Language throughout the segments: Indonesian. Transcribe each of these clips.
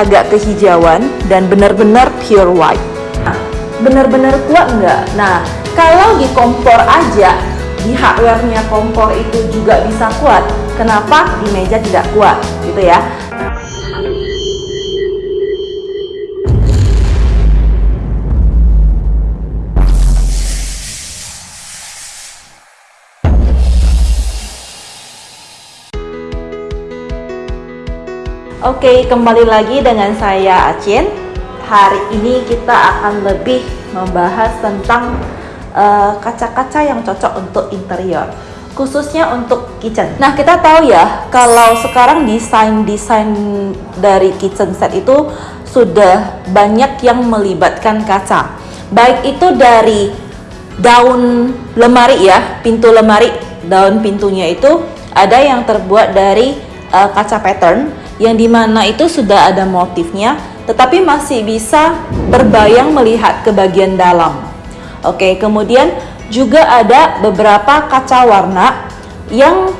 agak kehijauan dan benar-benar pure white. Nah, benar-benar kuat nggak? Nah, kalau di kompor aja, di hardware-nya kompor itu juga bisa kuat. Kenapa di meja tidak kuat? Gitu ya. Oke, kembali lagi dengan saya Acin. Hari ini kita akan lebih membahas tentang eh, kaca-kaca uh, yang cocok untuk interior, khususnya untuk kitchen. Nah, kita tahu ya, kalau sekarang desain-desain dari kitchen set itu sudah banyak yang melibatkan kaca. Baik itu dari daun lemari ya, pintu lemari, daun pintunya itu ada yang terbuat dari uh, kaca pattern yang di mana itu sudah ada motifnya tetapi masih bisa berbayang melihat ke bagian dalam. Oke kemudian juga ada beberapa kaca warna yang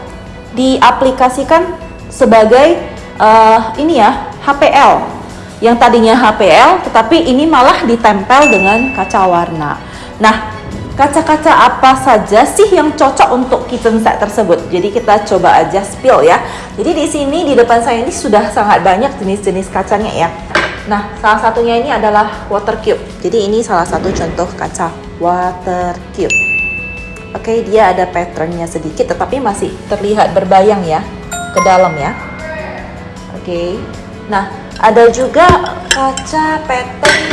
diaplikasikan sebagai uh, ini ya HPL yang tadinya HPL tetapi ini malah ditempel dengan kaca warna. Nah kaca-kaca apa saja sih yang cocok untuk kitchen set tersebut? Jadi kita coba aja spill ya. Jadi di sini di depan saya ini sudah sangat banyak jenis-jenis kacanya ya. Nah, salah satunya ini adalah water cube. Jadi ini salah satu contoh kaca water cube. Oke, dia ada patternnya sedikit tetapi masih terlihat berbayang ya ke dalam ya. Oke. Nah, ada juga kaca pattern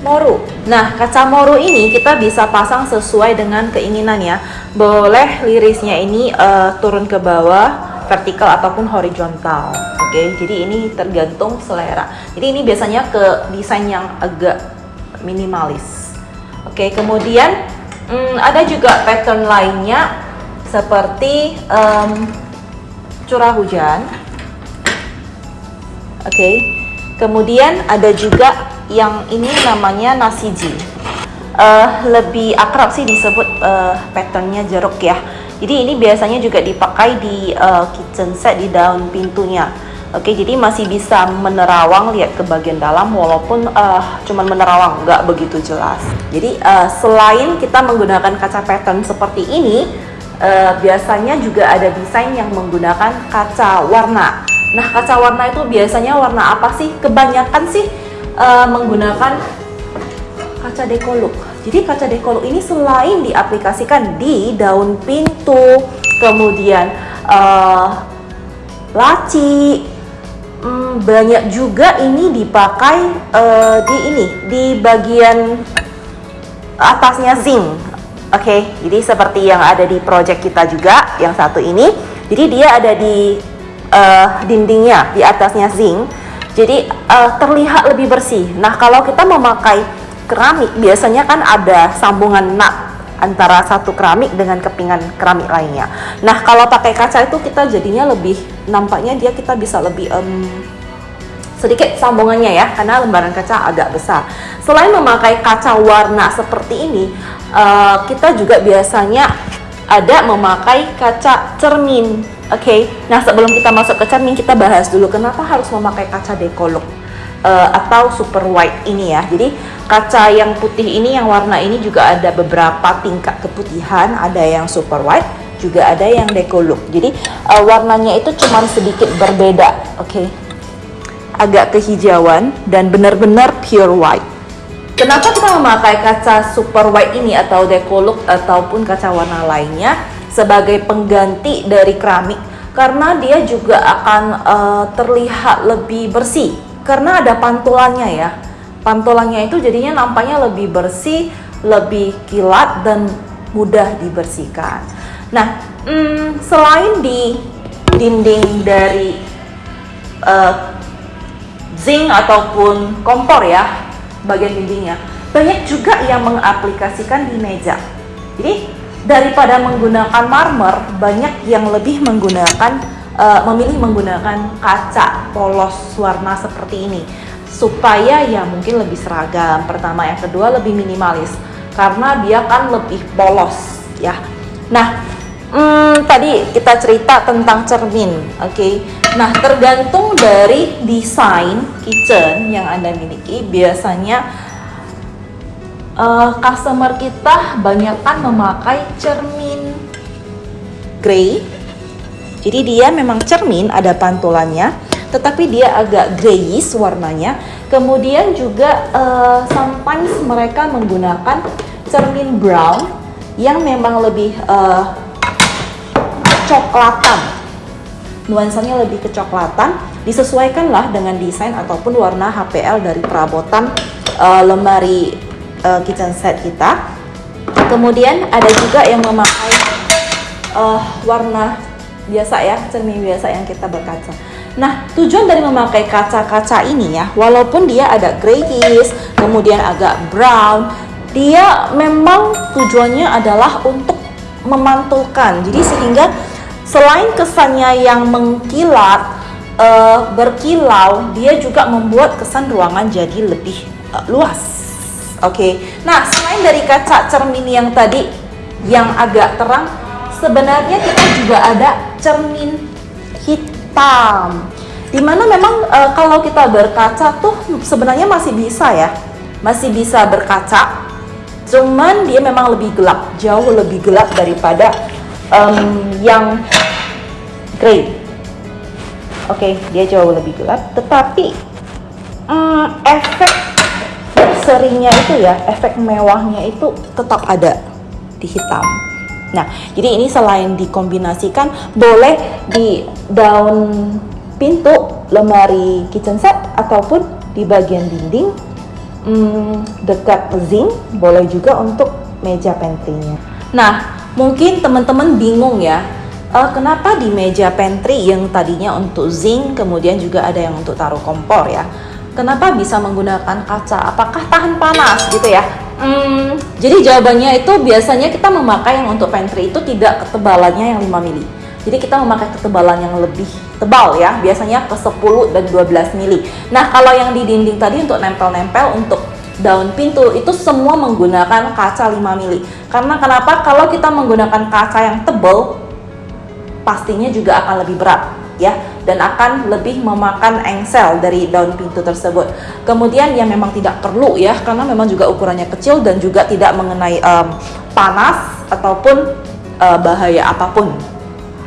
moru. Nah, kaca moru ini kita bisa pasang sesuai dengan keinginan ya. Boleh lirisnya ini uh, turun ke bawah, vertikal ataupun horizontal. Oke, okay? jadi ini tergantung selera. Jadi ini biasanya ke desain yang agak minimalis. Oke, okay, kemudian hmm, ada juga pattern lainnya seperti um, curah hujan. Oke, okay. Kemudian ada juga yang ini namanya nasiji uh, lebih akrab sih disebut uh, patternnya jeruk ya jadi ini biasanya juga dipakai di uh, kitchen set di daun pintunya Oke, jadi masih bisa menerawang lihat ke bagian dalam walaupun uh, cuman menerawang, nggak begitu jelas. Jadi uh, selain kita menggunakan kaca pattern seperti ini, uh, biasanya juga ada desain yang menggunakan kaca warna. Nah, kaca warna itu biasanya warna apa sih? Kebanyakan sih uh, menggunakan kaca dekoluk. Jadi kaca dekoluk ini selain diaplikasikan di daun pintu, kemudian uh, laci, hmm, banyak juga ini dipakai uh, di ini di bagian atasnya zinc. Oke, okay, jadi seperti yang ada di project kita juga, yang satu ini. Jadi dia ada di uh, dindingnya, di atasnya zinc jadi uh, terlihat lebih bersih. Nah kalau kita memakai keramik biasanya kan ada sambungan nut antara satu keramik dengan kepingan keramik lainnya. Nah kalau pakai kaca itu kita jadinya lebih nampaknya dia kita bisa lebih um, sedikit sambungannya ya karena lembaran kaca agak besar. Selain memakai kaca warna seperti ini, uh, kita juga biasanya ada memakai kaca cermin Oke, okay. nah sebelum kita masuk ke cermin kita bahas dulu kenapa harus memakai kaca dekoluk uh, atau super white ini ya. Jadi kaca yang putih ini yang warna ini juga ada beberapa tingkat keputihan, ada yang super white, juga ada yang dekoluk. Jadi uh, warnanya itu cuma sedikit berbeda, oke. Okay. Agak kehijauan dan benar-benar pure white. Kenapa kita memakai kaca super white ini atau dekoluk ataupun kaca warna lainnya? Sebagai pengganti dari keramik karena dia juga akan uh, terlihat lebih bersih. Karena ada pantulannya ya. Pantulannya itu jadinya nampaknya lebih bersih lebih kilat dan mudah dibersihkan. Nah hmm, selain di dinding dari uh, zinc ataupun kompor ya bagian dindingnya banyak juga yang mengaplikasikan di meja. Jadi daripada menggunakan marmer banyak yang lebih menggunakan uh, memilih menggunakan kaca polos warna seperti ini. Supaya ya mungkin lebih seragam pertama. Yang kedua lebih minimalis. Karena dia kan lebih polos ya. Nah hmm, tadi kita cerita tentang cermin oke? Okay? Nah, tergantung dari desain kitchen yang Anda miliki, biasanya uh, customer kita banyakkan memakai cermin grey. Jadi dia memang cermin, ada pantulannya, tetapi dia agak grayish warnanya. Kemudian juga uh, sometimes mereka menggunakan cermin brown yang memang lebih uh, kecoklatan nuansanya lebih kecoklatan disesuaikanlah dengan desain ataupun warna HPL dari perabotan uh, lemari uh, kitchen set kita. Kemudian ada juga yang memakai uh, warna biasa ya cermin biasa yang kita berkaca. Nah tujuan dari memakai kaca-kaca ini ya walaupun dia ada grayish kemudian agak brown dia memang tujuannya adalah untuk memantulkan. Jadi sehingga Selain kesannya yang mengkilat, uh, berkilau, dia juga membuat kesan ruangan jadi lebih luas. Oke, okay. nah selain dari kaca cermin yang tadi yang agak terang, sebenarnya kita juga ada cermin hitam. Di mana memang uh, kalau kita berkaca tuh sebenarnya masih bisa ya, masih bisa berkaca. Cuman dia memang lebih gelap, jauh lebih gelap daripada um, yang grey. Oke, okay, dia jauh lebih gelap, tetapi um, efek serinya itu ya, efek mewahnya itu tetap ada di hitam. Nah, jadi ini selain dikombinasikan, boleh di daun pintu lemari kitchen set ataupun di bagian dinding hmm, dekat zinc, boleh juga untuk meja pantry-nya. Nah, Mungkin teman-teman bingung ya, uh, kenapa di meja pantry yang tadinya untuk zinc, kemudian juga ada yang untuk taruh kompor ya. Kenapa bisa menggunakan kaca? Apakah tahan panas gitu ya? Hmm, jadi jawabannya itu biasanya kita memakai yang untuk pantry itu tidak ketebalannya yang 5 mili. Jadi kita memakai ketebalan yang lebih tebal ya, biasanya ke 10 dan 12 mili. Nah, kalau yang di dinding tadi untuk nempel-nempel untuk daun pintu itu semua menggunakan kaca 5 mili. Karena kenapa? Kalau kita menggunakan kaca yang tebal, pastinya juga akan lebih berat ya dan akan lebih memakan engsel dari daun pintu tersebut. Kemudian yang memang tidak perlu ya karena memang juga ukurannya kecil dan juga tidak mengenai um, panas ataupun uh, bahaya apa pun.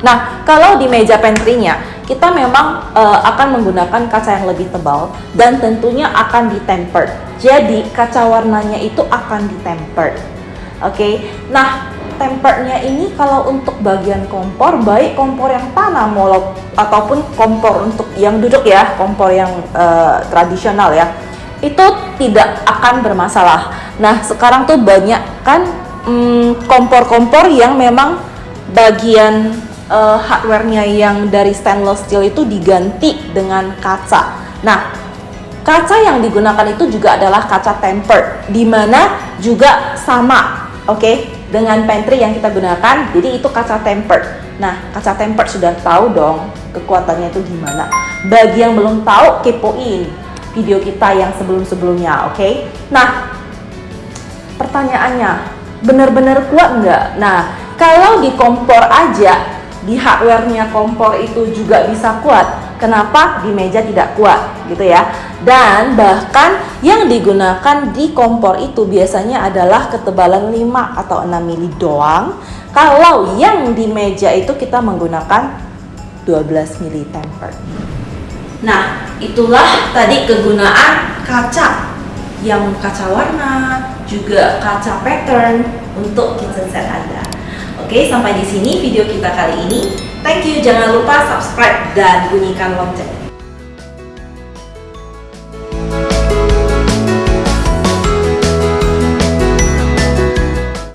Nah, kalau di meja pantry-nya kita memang uh, akan menggunakan kaca yang lebih tebal dan tentunya akan ditempered. Jadi kaca warnanya itu akan ditempered. Oke. Okay? Nah, tempernya ini kalau untuk bagian kompor baik kompor yang tanah molok ataupun kompor untuk yang duduk ya, kompor yang uh, tradisional ya. Itu tidak akan bermasalah. Nah, sekarang tuh banyak kan mm, kompor-kompor hmm, yang memang bagian uh, hardware-nya yang dari stainless steel itu diganti dengan kaca. Nah, kaca yang digunakan itu juga adalah kaca tempered, di mana juga sama, oke, okay, dengan pantry yang kita gunakan. Jadi itu kaca tempered. Nah, kaca tempered sudah tahu dong kekuatannya itu gimana. Bagi yang belum tahu, kepoin video kita yang sebelum-sebelumnya, oke? Okay? Nah, pertanyaannya, benar-benar kuat nggak? Nah, kalau di kompor aja di hardware-nya kompor itu juga bisa kuat. Kenapa di meja tidak kuat gitu ya? Dan bahkan yang digunakan di kompor itu biasanya adalah ketebalan 5 atau 6 mili doang. Kalau yang di meja itu kita menggunakan 12 mili temper. Nah, itulah tadi kegunaan kaca yang kaca warna, juga kaca pattern untuk kitchen set Anda. Oke, sampai di sini video kita kali ini. Thank you, jangan lupa subscribe dan bunyikan lonceng.